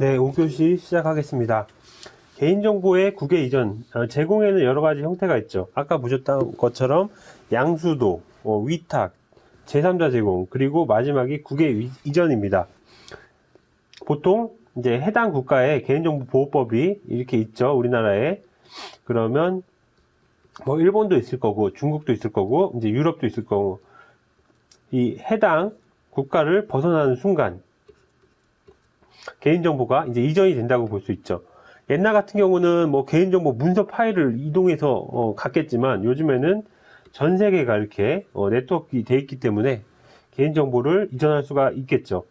네, 5교시 시작하겠습니다. 개인정보의 국외 이전, 어, 제공에는 여러 가지 형태가 있죠. 아까 보셨던 것처럼 양수도, 어, 위탁, 제3자 제공, 그리고 마지막이 국외 위- 이전입니다. 보통 이제 해당 국가의 개인정보 보호법이 이렇게 있죠. 우리나라에. 그러면 뭐 일본도 있을 거고 중국도 있을 거고 이제 유럽도 있을 거고 이 해당 국가를 벗어나는 순간 개인정보가 이제 이전이 된다고 볼 수 있죠. 옛날 같은 경우는 뭐 개인정보 문서 파일을 이동해서 어, 갔겠지만 요즘에는 전 세계가 이렇게 어, 네트워크 돼 있기 때문에 개인정보를 이전할 수가 있겠죠.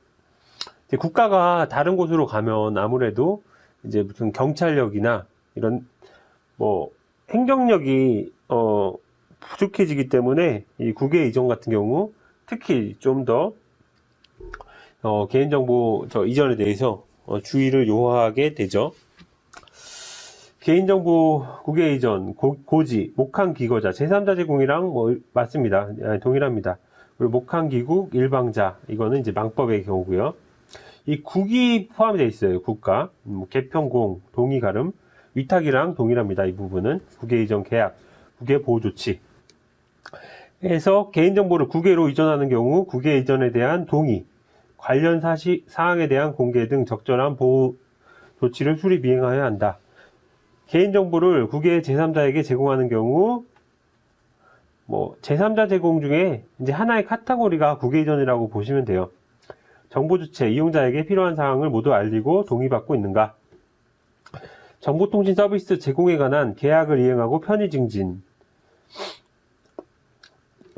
국가가 다른 곳으로 가면 아무래도 이제 무슨 경찰력이나 이런 뭐 행정력이 어, 부족해지기 때문에 이 국외 이전 같은 경우 특히 좀 더 어, 개인정보 저 이전에 대해서 어, 주의를 요하게 되죠. 개인정보 국외 이전, 고, 고지, 목한 기거자, 제3자 제공이랑 뭐 맞습니다. 아, 동일합니다. 그리고 목한 기국, 일방자 이거는 이제 망법의 경우고요. 이 국이 포함되어 있어요. 국가, 뭐 개평공, 동의 가름, 위탁이랑 동일합니다. 이 부분은 국외 이전 계약, 국외 보호 조치. 해서 개인정보를 국외로 이전하는 경우 국외 이전에 대한 동의, 관련 사시, 사항에 대한 공개 등 적절한 보호 조치를 수립 이행하여야 한다. 개인정보를 국외 제3자에게 제공하는 경우, 뭐, 제3자 제공 중에 이제 하나의 카테고리가 국외 이전이라고 보시면 돼요. 정보 주체, 이용자에게 필요한 사항을 모두 알리고 동의받고 있는가? 정보통신 서비스 제공에 관한 계약을 이행하고 편의 증진,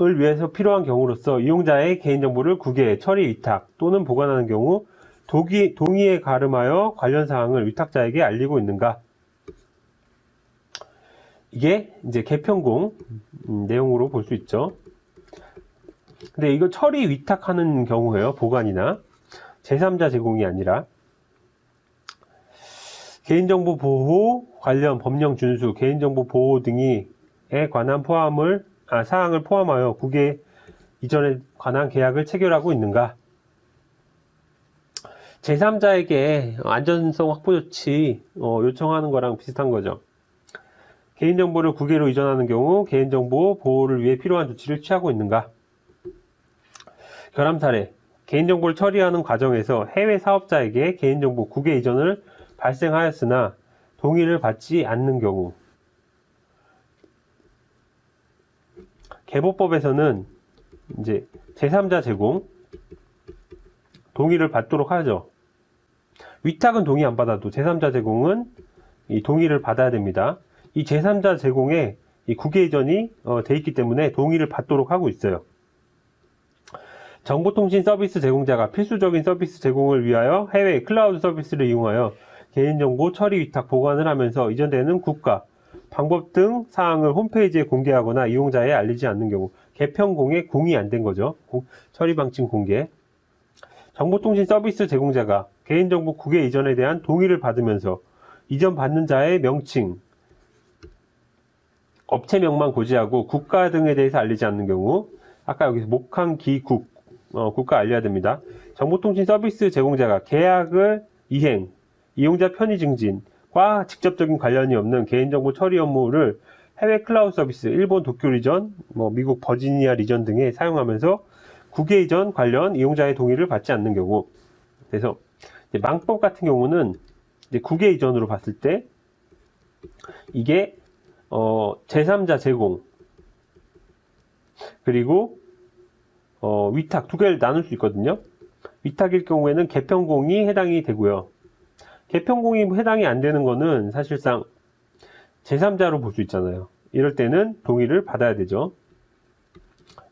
을 위해서 필요한 경우로서 이용자의 개인정보를 국외에 처리 위탁 또는 보관하는 경우 동의, 동의에 가름하여 관련 사항을 위탁자에게 알리고 있는가? 이게 이제 개편공 음, 내용으로 볼 수 있죠. 근데 이거 처리 위탁하는 경우예요. 보관이나 제3자 제공이 아니라 개인정보 보호 관련 법령 준수, 개인정보 보호 등에 관한 포함을 아, 사항을 포함하여 국외 이전에 관한 계약을 체결하고 있는가? 제3자에게 안전성 확보 조치 어, 요청하는 거랑 비슷한 거죠. 개인정보를 국외로 이전하는 경우 개인정보 보호를 위해 필요한 조치를 취하고 있는가? 결함 사례. 개인정보를 처리하는 과정에서 해외 사업자에게 개인정보 국외 이전을 발생하였으나 동의를 받지 않는 경우 개보법에서는 이제 제3자 제공 동의를 받도록 하죠. 위탁은 동의 안 받아도 제3자 제공은 이 동의를 받아야 됩니다. 이 제3자 제공에 이 국외 이전이 어, 돼 있기 때문에 동의를 받도록 하고 있어요. 정보통신 서비스 제공자가 필수적인 서비스 제공을 위하여 해외 클라우드 서비스를 이용하여 개인정보 처리 위탁 보관을 하면서 이전되는 국가, 방법 등 사항을 홈페이지에 공개하거나 이용자에 알리지 않는 경우 개편 공에 공이 안 된 거죠. 공- 처리 방침 공개. 정보통신 서비스 제공자가 개인정보 국외 이전에 대한 동의를 받으면서 이전 받는 자의 명칭, 업체명만 고지하고 국가 등에 대해서 알리지 않는 경우 아까 여기서 목항 기국 어, 국가 알려야 됩니다. 정보통신 서비스 제공자가 계약을 이행, 이용자 편의 증진 과 직접적인 관련이 없는 개인정보 처리 업무를 해외 클라우드 서비스, 일본 도쿄 region, 뭐 미국 버지니아 region 등에 사용하면서 국외 이전 관련 이용자의 동의를 받지 않는 경우 그래서 망법 같은 경우는 국외 이전으로 봤을 때 이게 어, 제3자 제공 그리고 어, 위탁 두 개를 나눌 수 있거든요. 위탁일 경우에는 개편공이 해당이 되고요. 개편공이 해당이 안 되는 거는 사실상 제3자로 볼 수 있잖아요. 이럴 때는 동의를 받아야 되죠.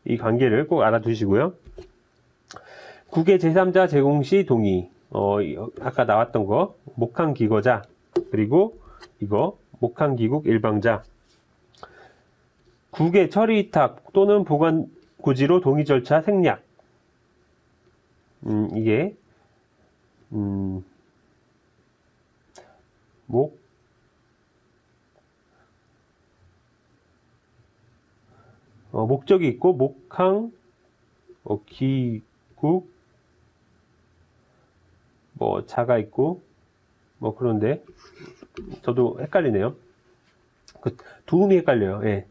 이 관계를 꼭 알아두시고요. 국외 제3자 제공 시 동의. 어, 이- 아까 나왔던 거 목한 기거자 그리고 이거 목한 기국 일방자 국외 처리 위탁 또는 보관 고지로 동의 절차 생략. 음, 이게 음, 목 어, 목적이 있고 목항 어, 기국 뭐 자가 있고 뭐 그런데 저도 헷갈리네요. 그 도움이 헷갈려요. 예.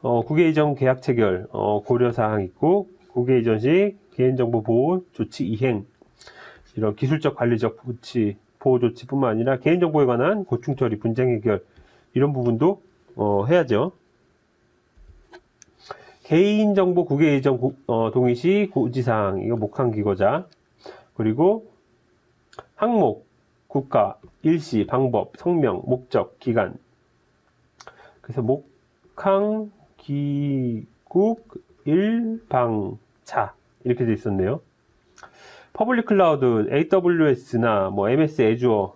어, 국외 이전 계약 체결 어, 고려 사항 있고 국외 이전 시 개인정보 보호 조치 이행 이런 기술적 관리적 조치 보호 조치뿐만 아니라 개인정보에 관한 고충 처리 분쟁 해결 이런 부분도 어, 해야죠. 개인정보 국외 고- 어, 동의 시 고지사항 이거 목한 기고자 그리고 항목 국가 일시 방법 성명 목적 기간 그래서 목항 기국 일방차 이렇게 돼 있었네요. public cloud AWS나 뭐 MS Azure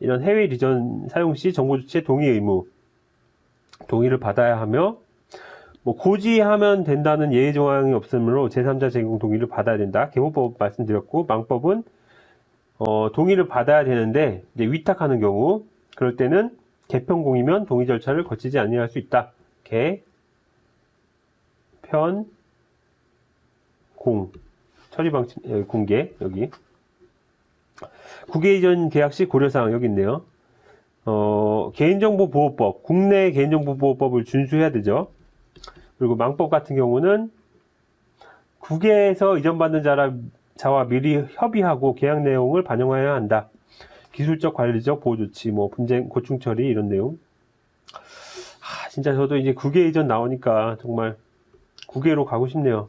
이런 해외 region 사용 시 정보 주체 동의 의무 동의를 받아야 하며 뭐 고지하면 된다는 예외 조항이 없으므로 제3자 제공 동의를 받아야 된다. 개모법 말씀드렸고 망법은 어, 동의를 받아야 되는데 위탁하는 경우 그럴 때는 개편공이면 동의 절차를 거치지 아니할 수 있다. 개, 편, 공 처리 방침 여기 공개 여기 국외 이전 계약 시 고려사항 여기 있네요. 어, 개인정보보호법 국내 개인정보보호법을 준수해야 되죠. 그리고 망법 같은 경우는 국외에서 이전받는 자라, 자와 미리 협의하고 계약 내용을 반영해야 한다. 기술적 관리적 보호 조치, 뭐 분쟁 고충 처리 이런 내용. 아, 진짜 저도 이제 국외 이전 나오니까 정말 국외로 가고 싶네요.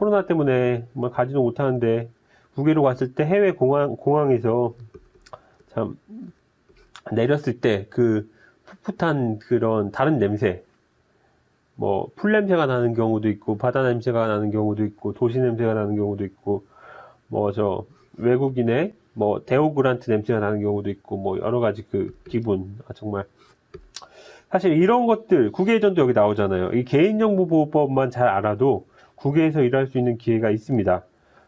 코로나 때문에 정말 가지도 못하는데 국외로 갔을 때 해외 공항 공항에서 참 내렸을 때 그 풋풋한 그런 다른 냄새 뭐 풀 냄새가 나는 경우도 있고 바다 냄새가 나는 경우도 있고 도시 냄새가 나는 경우도 있고 뭐 저 외국인의 뭐 deodorant 냄새가 나는 경우도 있고 뭐 여러 가지 그 기분. 아, 정말 사실 이런 것들 국외 이전도 여기 나오잖아요. 이 개인정보보호법만 잘 알아도 국외에서 일할 수 있는 기회가 있습니다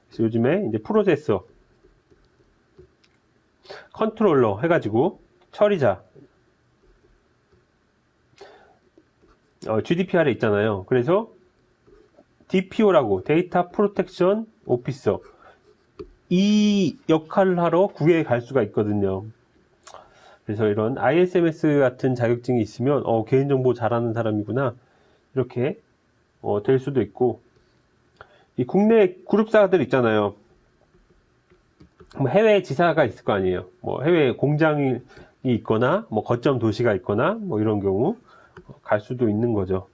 그래서 요즘에 이제 processor controller 해가지고 처리자 어, GDPR에 있잖아요. 그래서 DPO라고 데이터 프로텍션 오피서 이 역할을 하러 국외에 갈 수가 있거든요. 그래서 이런 ISMS 같은 자격증이 있으면 어, 개인정보 잘하는 사람이구나 이렇게 어, 될 수도 있고 이 국내 그룹사들 있잖아요. 뭐 해외 지사가 있을 거 아니에요. 뭐 해외 공장이 있거나 뭐 거점 도시가 있거나 뭐 이런 경우 갈 수도 있는 거죠.